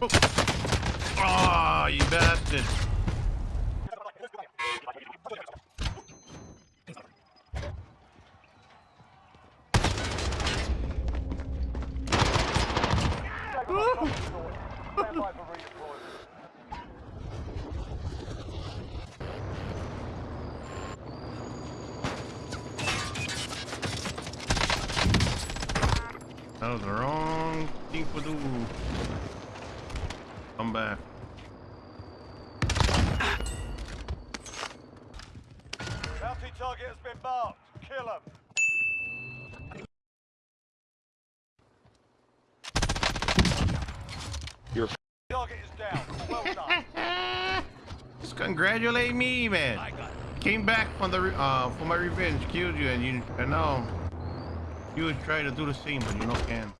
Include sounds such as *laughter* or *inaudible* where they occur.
Oh, oh you bastard. That was the wrong thing to do. Come back. Bounty target has been marked. Kill him. You're Target is down. Well done. *laughs* Just congratulate me, man. Came back from the uh for my revenge, killed you, and you and now you would try to do the same, but you no can.